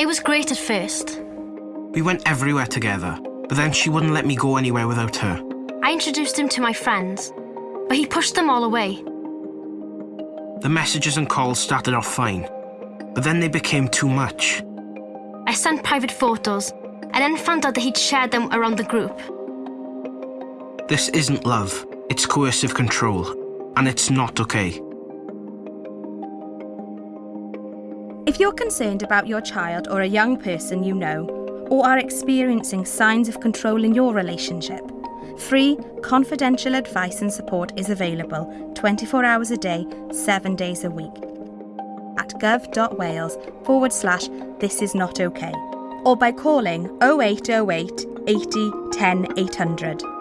It was great at first. We went everywhere together, but then she wouldn't let me go anywhere without her. I introduced him to my friends, but he pushed them all away. The messages and calls started off fine, but then they became too much. I sent private photos and then found out that he'd shared them around the group. This isn't love, it's coercive control, and it's not okay. If you're concerned about your child or a young person you know, or are experiencing signs of control in your relationship, free, confidential advice and support is available 24 hours a day, 7 days a week at gov.wales forward slash this is not okay or by calling 0808 80 10 800.